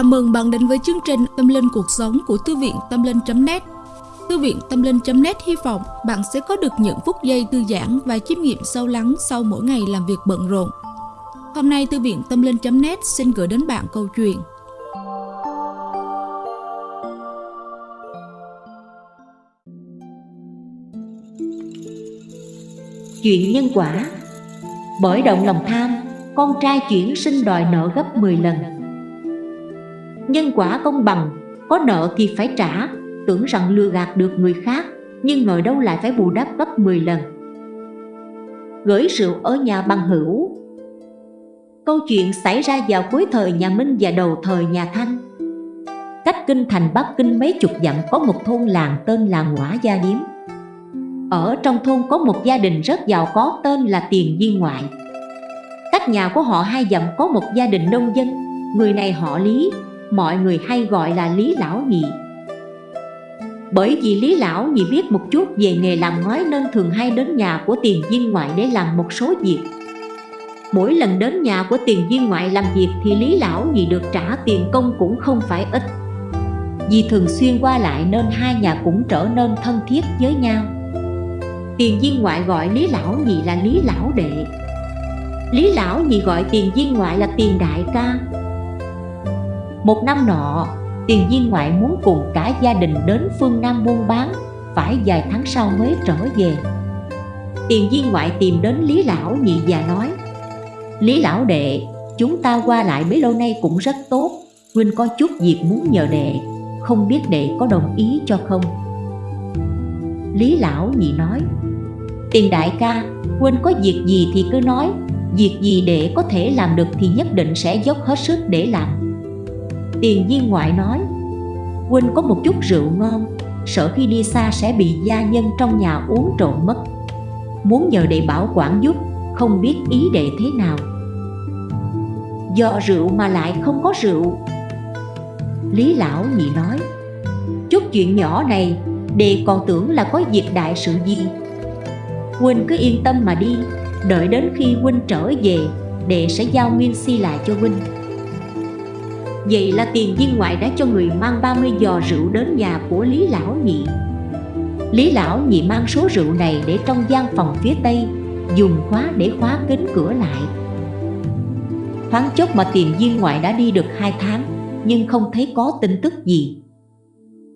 Chào mừng bạn đến với chương trình Tâm Linh Cuộc Sống của Thư viện Tâm Linh.net Thư viện Tâm Linh.net hy vọng bạn sẽ có được những phút giây thư giãn và chiêm nghiệm sâu lắng sau mỗi ngày làm việc bận rộn. Hôm nay Thư viện Tâm Linh.net xin gửi đến bạn câu chuyện. Chuyện nhân quả. Bởi động lòng tham, con trai chuyển sinh đòi nợ gấp 10 lần. Nhân quả công bằng, có nợ thì phải trả. Tưởng rằng lừa gạt được người khác Nhưng ngồi đâu lại phải bù đắp gấp 10 lần. Gửi rượu ở nhà bằng hữu. Câu chuyện xảy ra vào cuối thời nhà Minh và đầu thời nhà Thanh. Cách kinh thành Bắc Kinh mấy chục dặm có một thôn làng tên là Ngõa Gia Điếm. Ở trong thôn có một gia đình rất giàu có tên là Tiền Di Ngoại. Cách nhà của họ hai dặm có một gia đình nông dân. Người này họ Lý, mọi người hay gọi là Lý Lão Nhị. Bởi vì Lý Lão Nhị biết một chút về nghề làm ngói nên thường hay đến nhà của tiền viên ngoại để làm một số việc. Mỗi lần đến nhà của tiền viên ngoại làm việc thì Lý Lão Nhị được trả tiền công cũng không phải ít. Vì thường xuyên qua lại nên hai nhà cũng trở nên thân thiết với nhau. Tiền viên ngoại gọi Lý Lão Nhị là Lý Lão Đệ. Lý Lão Nhị gọi tiền viên ngoại là tiền đại ca một năm nọ, tiền viên ngoại muốn cùng cả gia đình đến phương Nam buôn bán Phải vài tháng sau mới trở về. Tiền viên ngoại tìm đến Lý Lão nhị già nói Lý Lão đệ, chúng ta qua lại bấy lâu nay cũng rất tốt Huynh có chút việc muốn nhờ đệ Không biết đệ có đồng ý cho không? Lý Lão nhị nói Tiền đại ca, Huynh có việc gì thì cứ nói Việc gì đệ có thể làm được thì nhất định sẽ dốc hết sức để làm. Tiền viên ngoại nói Huynh có một chút rượu ngon, Sợ khi đi xa sẽ bị gia nhân trong nhà uống trộn mất. Muốn nhờ đệ bảo quản giúp, Không biết ý đệ thế nào. Do rượu mà lại không có rượu. Lý lão nhị nói, Chút chuyện nhỏ này Đệ còn tưởng là có việc đại sự gì. Huynh cứ yên tâm mà đi, Đợi đến khi Huynh trở về Đệ sẽ giao nguyên si lại cho Huynh Vậy là tiền viên ngoại đã cho người mang 30 giò rượu đến nhà của Lý Lão Nhị. Lý Lão Nhị mang số rượu này để trong gian phòng phía Tây, Dùng khóa để khóa kính cửa lại. Thoáng chốc mà tiền viên ngoại đã đi được 2 tháng, Nhưng không thấy có tin tức gì.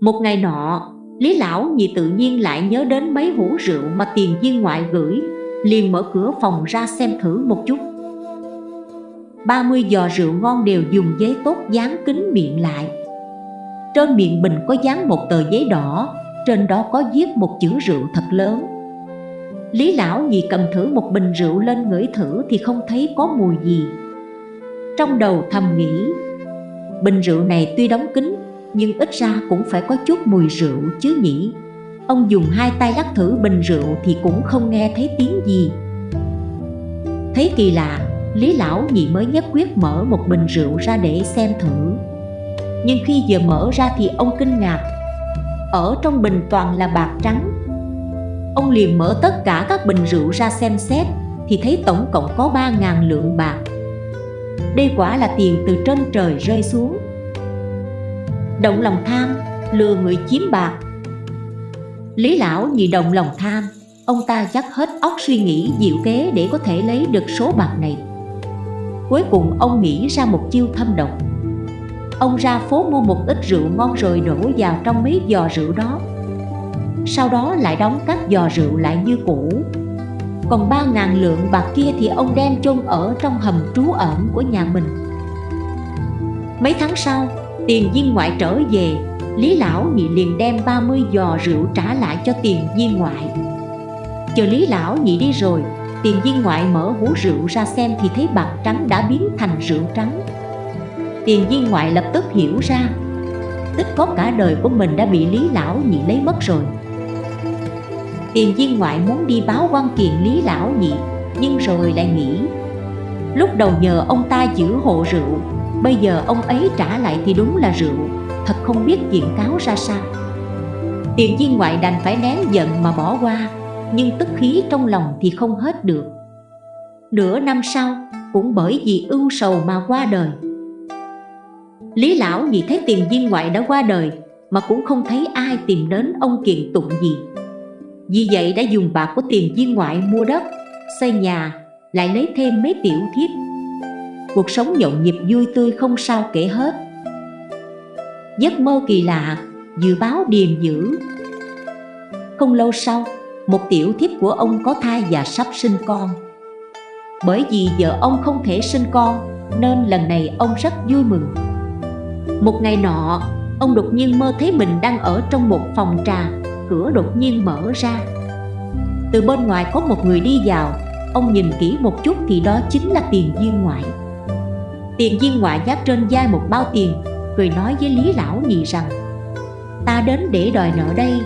Một ngày nọ, Lý Lão Nhị tự nhiên lại nhớ đến mấy hũ rượu mà tiền viên ngoại gửi, liền mở cửa phòng ra xem thử một chút. 30 giò rượu ngon đều dùng giấy tốt dán kín miệng lại. Trên miệng bình có dán một tờ giấy đỏ, Trên đó có viết một chữ rượu thật lớn. Lý lão nhị cầm thử một bình rượu lên ngửi thử thì không thấy có mùi gì. Trong đầu thầm nghĩ, Bình rượu này tuy đóng kín, Nhưng ít ra cũng phải có chút mùi rượu chứ nhỉ? Ông dùng hai tay lắc thử bình rượu thì cũng không nghe thấy tiếng gì. Thấy kỳ lạ Lý Lão nhị mới nhất quyết mở một bình rượu ra để xem thử. Nhưng khi vừa mở ra thì ông kinh ngạc. Ở trong bình toàn là bạc trắng. Ông liền mở tất cả các bình rượu ra xem xét Thì thấy tổng cộng có 3.000 lượng bạc. Đây quả là tiền từ trên trời rơi xuống. Động lòng tham, lừa người chiếm bạc. Lý lão nhị động lòng tham Ông ta dắt hết óc suy nghĩ diệu kế để có thể lấy được số bạc này. Cuối cùng ông nghĩ ra một chiêu thâm độc. Ông ra phố mua một ít rượu ngon rồi đổ vào trong mấy giò rượu đó. Sau đó lại đóng các giò rượu lại như cũ. Còn ba ngàn lượng bạc kia thì ông đem chôn ở trong hầm trú ẩn của nhà mình. Mấy tháng sau, tiền viên ngoại trở về Lý Lão nhị liền đem 30 giò rượu trả lại cho tiền viên ngoại. Chờ Lý Lão nhị đi rồi Tiền viên ngoại mở hũ rượu ra xem thì thấy bạc trắng đã biến thành rượu trắng. Tiền viên ngoại lập tức hiểu ra Tích có cả đời của mình đã bị Lý Lão Nhị lấy mất rồi. Tiền viên ngoại muốn đi báo quan kiện Lý Lão Nhị, Nhưng rồi lại nghĩ, Lúc đầu nhờ ông ta giữ hộ rượu, Bây giờ ông ấy trả lại thì đúng là rượu, Thật không biết kiện cáo ra sao. Tiền viên ngoại đành phải nén giận mà bỏ qua nhưng tức khí trong lòng thì không hết được. Nửa năm sau, cũng bởi vì ưu sầu mà qua đời. Lý lão vì thấy tiền viên ngoại đã qua đời Mà cũng không thấy ai tìm đến ông kiện tụng gì. Vì vậy đã dùng bạc của tiền viên ngoại mua đất, Xây nhà, Lại lấy thêm mấy tiểu thiếp. Cuộc sống nhộn nhịp vui tươi không sao kể hết. Giấc mơ kỳ lạ, Dự báo điềm dữ. Không lâu sau một tiểu thiếp của ông có thai và sắp sinh con. Bởi vì vợ ông không thể sinh con Nên lần này ông rất vui mừng. Một ngày nọ, ông đột nhiên mơ thấy mình đang ở trong một phòng trà Cửa đột nhiên mở ra. Từ bên ngoài có một người đi vào Ông nhìn kỹ một chút thì đó chính là tiền viên ngoại. Tiền viên ngoại giác trên vai một bao tiền Cười nói với Lý Lão Nhị rằng Ta đến để đòi nợ đây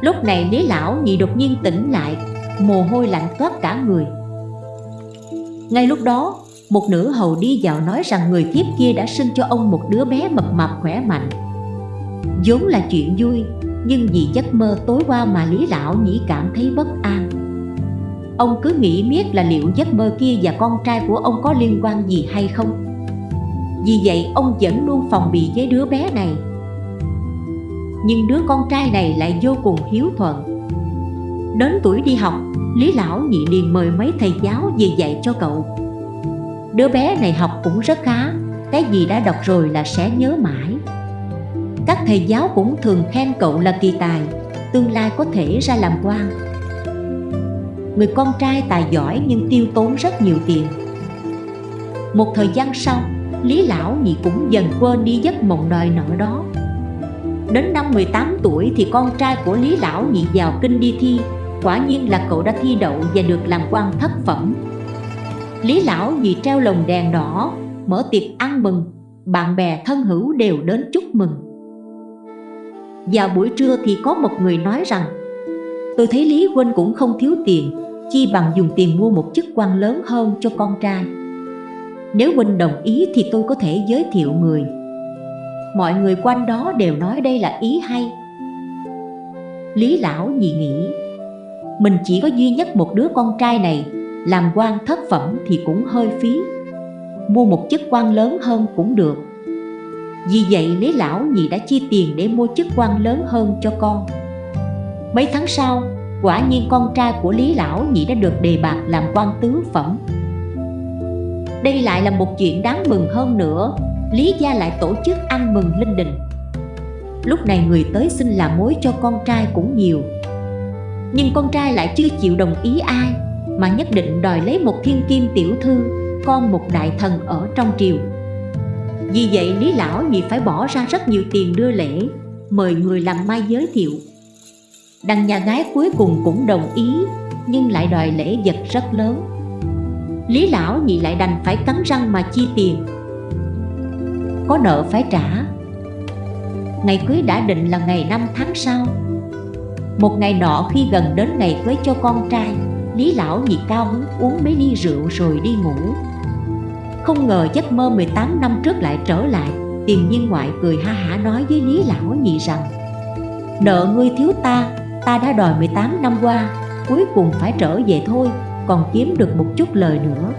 Lúc này Lý Lão Nhị đột nhiên tỉnh lại, Mồ hôi lạnh toát cả người. Ngay lúc đó, một nữ hầu đi vào nói rằng người kiếp kia đã sinh cho ông một đứa bé mập mạp khỏe mạnh. Vốn là chuyện vui, nhưng vì giấc mơ tối qua mà lý lão nhĩ cảm thấy bất an. Ông cứ nghĩ miết là liệu giấc mơ kia và con trai của ông có liên quan gì hay không. Vì vậy, ông vẫn luôn phòng bị với đứa bé này nhưng đứa con trai này lại vô cùng hiếu thuận. Đến tuổi đi học, lý lão nhị liền mời mấy thầy giáo về dạy cho cậu. Đứa bé này học cũng rất khá, Cái gì đã đọc rồi là sẽ nhớ mãi. Các thầy giáo cũng thường khen cậu là kỳ tài, Tương lai có thể ra làm quan. Người con trai tài giỏi nhưng tiêu tốn rất nhiều tiền. Một thời gian sau, Lý Lão Nhị cũng dần quên đi giấc mộng đòi nợ đó. Đến năm 18 tuổi thì con trai của Lý Lão Nhị vào kinh đi thi. Quả nhiên là cậu đã thi đậu và được làm quan thất phẩm. Lý lão nhị treo lồng đèn đỏ, Mở tiệc ăn mừng, Bạn bè thân hữu đều đến chúc mừng. Vào buổi trưa thì có một người nói rằng, Tôi thấy Lý Huynh cũng không thiếu tiền, Chi bằng dùng tiền mua một chức quan lớn hơn cho con trai. Nếu Huynh đồng ý thì tôi có thể giới thiệu người. Mọi người quanh đó đều nói đây là ý hay. Lý lão nhị nghĩ Mình chỉ có duy nhất một đứa con trai này làm quan thất phẩm thì cũng hơi phí. Mua một chức quan lớn hơn cũng được. Vì vậy Lý Lão Nhị đã chi tiền để mua chức quan lớn hơn cho con. Mấy tháng sau, quả nhiên con trai của Lý Lão Nhị đã được đề bạt làm quan tứ phẩm. Đây lại là một chuyện đáng mừng hơn nữa. Lý gia lại tổ chức ăn mừng linh đình. Lúc này người tới xin làm mối cho con trai cũng nhiều. Nhưng con trai lại chưa chịu đồng ý ai, mà nhất định đòi lấy một thiên kim tiểu thư, con một đại thần ở trong triều. Vì vậy lý lão nhị phải bỏ ra rất nhiều tiền đưa lễ, mời người làm mai giới thiệu. Đằng nhà gái cuối cùng cũng đồng ý, nhưng lại đòi lễ vật rất lớn. Lý lão nhị lại đành phải cắn răng mà chi tiền có nợ phải trả. Ngày cưới đã định là ngày 5 tháng sau. Một ngày nọ khi gần đến ngày cưới cho con trai Lý lão nhị cao hứng uống mấy ly rượu rồi đi ngủ. Không ngờ giấc mơ 18 năm trước lại trở lại Tiền nhiên ngoại cười ha hả nói với Lý lão nhị rằng Nợ ngươi thiếu ta, ta đã đòi 18 năm qua Cuối cùng phải trở về thôi, còn kiếm được một chút lời nữa.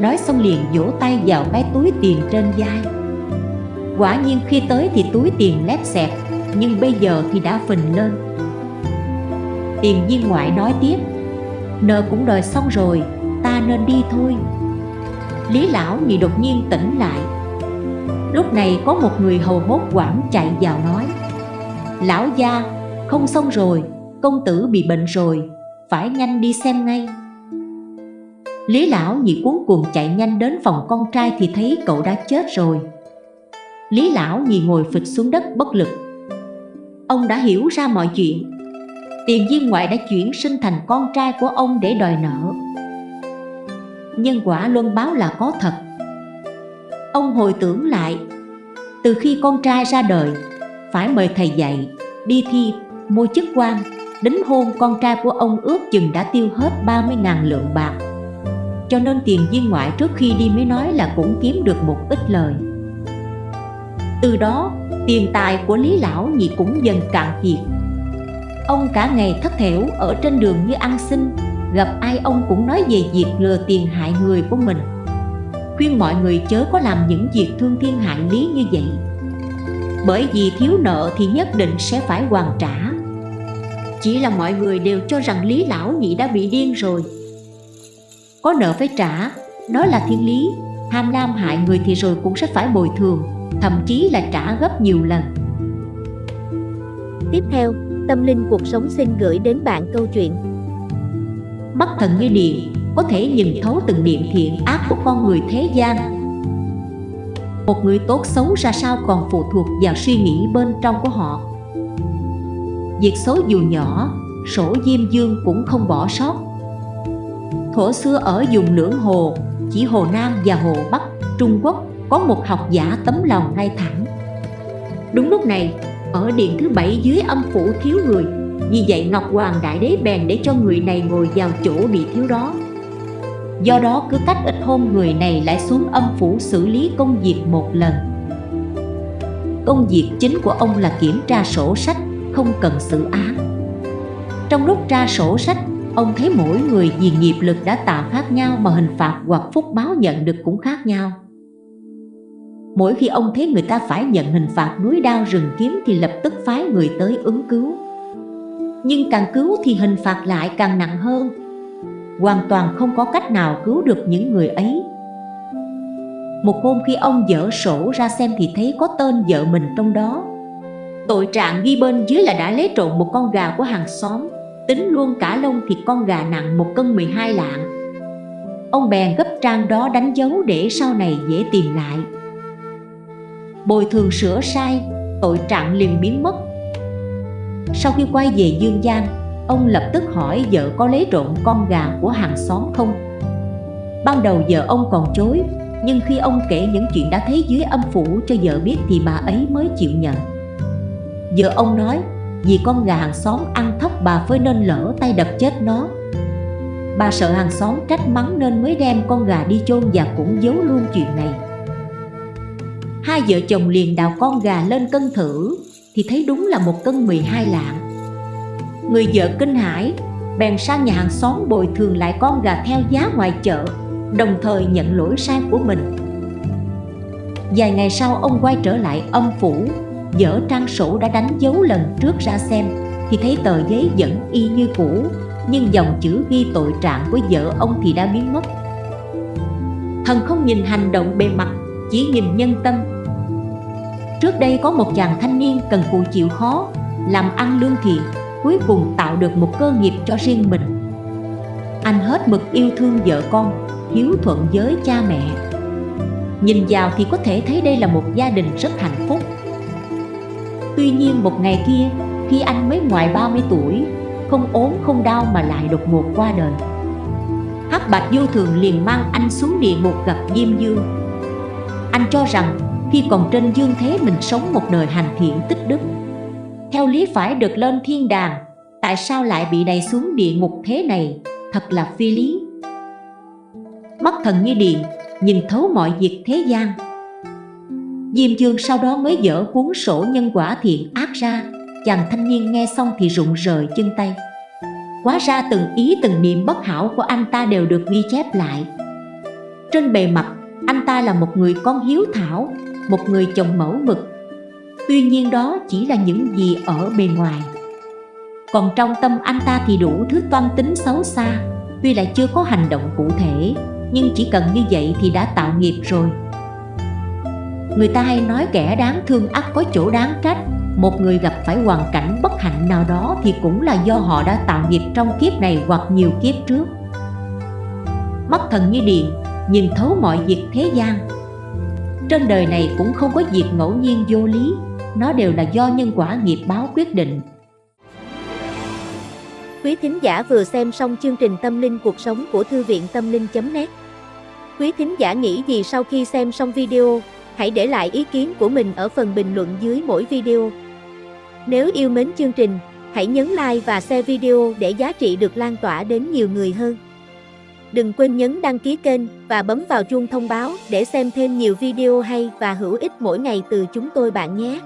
Nói xong liền vỗ tay vào cái túi tiền trên vai. Quả nhiên khi tới thì túi tiền lép xẹp, Nhưng bây giờ thì đã phình lên. Tiền viên ngoại nói tiếp, Nợ cũng đòi xong rồi, Ta nên đi thôi. Lý lão nhị đột nhiên tỉnh lại. Lúc này có một người hầu hốt quảng chạy vào nói, Lão gia, không xong rồi, Công tử bị bệnh rồi, Phải nhanh đi xem ngay. Lý lão nhị cuốn cuồng chạy nhanh đến phòng con trai Thì thấy cậu đã chết rồi. Lý lão nhì ngồi phịch xuống đất bất lực. Ông đã hiểu ra mọi chuyện. Tiền viên ngoại đã chuyển sinh thành con trai của ông để đòi nợ. Nhân quả luân báo là có thật. Ông hồi tưởng lại Từ khi con trai ra đời Phải mời thầy dạy Đi thi, mua chức quan Đính hôn con trai của ông ước chừng đã tiêu hết 30.000 lượng bạc. Cho nên tiền viên ngoại trước khi đi mới nói là cũng kiếm được một ít lời. Từ đó, tiền tài của Lý Lão nhị cũng dần cạn kiệt. Ông cả ngày thất thểu ở trên đường như ăn xin, Gặp ai ông cũng nói về việc lừa tiền hại người của mình. Khuyên mọi người chớ có làm những việc thương thiên hại lý như vậy. Bởi vì thiếu nợ thì nhất định sẽ phải hoàn trả. Chỉ là mọi người đều cho rằng lý lão nhị đã bị điên rồi. Có nợ phải trả, đó là thiên lý, tham lam hại người thì rồi cũng sẽ phải bồi thường thậm chí là trả gấp nhiều lần. Tiếp theo, Tâm Linh Cuộc Sống xin gửi đến bạn câu chuyện. Mắt thần như điện có thể nhìn thấu từng niệm thiện ác của con người thế gian. Một người tốt xấu ra sao còn phụ thuộc vào suy nghĩ bên trong của họ. Việc xấu dù nhỏ sổ diêm dương cũng không bỏ sót. Thuở xưa ở vùng lưỡng hồ chỉ hồ nam và hồ bắc trung quốc có một học giả tấm lòng ngay thẳng. Đúng lúc này ở điện thứ bảy dưới âm phủ thiếu người vì vậy Ngọc Hoàng Đại Đế bèn để cho người này ngồi vào chỗ bị thiếu đó. Do đó cứ cách ít hôm người này lại xuống âm phủ xử lý công việc một lần. Công việc chính của ông là kiểm tra sổ sách, không cần xử án. Trong lúc tra sổ sách, ông thấy mỗi người vì nghiệp lực đã tạo khác nhau mà hình phạt hoặc phúc báo nhận được cũng khác nhau. Mỗi khi ông thấy người ta phải nhận hình phạt núi đao rừng kiếm thì lập tức phái người tới ứng cứu. Nhưng càng cứu thì hình phạt lại càng nặng hơn. Hoàn toàn không có cách nào cứu được những người ấy. Một hôm khi ông dở sổ ra xem thì thấy có tên vợ mình trong đó. Tội trạng ghi bên dưới là đã lấy trộm một con gà của hàng xóm. Tính luôn cả lông thì con gà nặng một cân 12 lạng. Ông bèn gấp trang đó đánh dấu để sau này dễ tìm lại bồi thường sửa sai, tội trạng liền biến mất. Sau khi quay về Dương Giang, ông lập tức hỏi vợ có lấy trộm con gà của hàng xóm không. Ban đầu vợ ông còn chối, nhưng khi ông kể những chuyện đã thấy dưới âm phủ cho vợ biết thì bà ấy mới chịu nhận. Vợ ông nói, vì con gà hàng xóm ăn thóc bà phơi nên lỡ tay đập chết nó. Bà sợ hàng xóm trách mắng nên mới đem con gà đi chôn và cũng giấu luôn chuyện này Hai vợ chồng liền đào con gà lên cân thử, Thì thấy đúng là một cân 12 lạng. Người vợ kinh hãi, Bèn sang nhà hàng xóm bồi thường lại con gà theo giá ngoài chợ, Đồng thời nhận lỗi sai của mình. Vài ngày sau, ông quay trở lại âm phủ, Dở trang sổ đã đánh dấu lần trước ra xem, Thì thấy tờ giấy vẫn y như cũ, Nhưng dòng chữ ghi tội trạng của vợ ông thì đã biến mất. Thần không nhìn hành động bề mặt chỉ nhìn nhân tâm. Trước đây có một chàng thanh niên cần cù chịu khó, Làm ăn lương thiện, Cuối cùng tạo được một cơ nghiệp cho riêng mình. Anh hết mực yêu thương vợ con, Hiếu thuận với cha mẹ. Nhìn vào thì có thể thấy đây là một gia đình rất hạnh phúc. Tuy nhiên một ngày kia, Khi anh mới ngoài 30 tuổi, Không ốm không đau mà lại đột ngột qua đời. Hắc Bạch vô thường liền mang anh xuống địa ngục gặp Diêm Dương. Anh cho rằng khi còn trên dương thế mình sống một đời hành thiện tích đức. Theo lý phải được lên thiên đàng, Tại sao lại bị đẩy xuống địa ngục thế này? Thật là phi lý. Mắt thần như điện, Nhìn thấu mọi việc thế gian. Diêm dương sau đó mới dở cuốn sổ nhân quả thiện ác ra, Chàng thanh niên nghe xong thì rụng rời chân tay. Quá ra từng ý từng niệm bất hảo của anh ta đều được ghi chép lại. Trên bề mặt anh ta là một người con hiếu thảo, một người chồng mẫu mực. Tuy nhiên đó chỉ là những gì ở bề ngoài. Còn trong tâm anh ta thì đủ thứ toan tính xấu xa. Tuy lại chưa có hành động cụ thể, Nhưng chỉ cần như vậy thì đã tạo nghiệp rồi. Người ta hay nói kẻ đáng thương ắt có chỗ đáng trách. Một người gặp phải hoàn cảnh bất hạnh nào đó Thì cũng là do họ đã tạo nghiệp trong kiếp này hoặc nhiều kiếp trước. Mắt thần như điện Nhìn thấu mọi việc thế gian. Trên đời này cũng không có việc ngẫu nhiên vô lý Nó đều là do nhân quả nghiệp báo quyết định. Quý thính giả vừa xem xong chương trình Tâm linh cuộc sống của Thư viện Tâm linh.net Quý thính giả nghĩ gì sau khi xem xong video Hãy để lại ý kiến của mình ở phần bình luận dưới mỗi video. Nếu yêu mến chương trình, hãy nhấn like và share video để giá trị được lan tỏa đến nhiều người hơn. Đừng quên nhấn đăng ký kênh và bấm vào chuông thông báo để xem thêm nhiều video hay và hữu ích mỗi ngày từ chúng tôi bạn nhé.